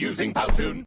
using Powtoon.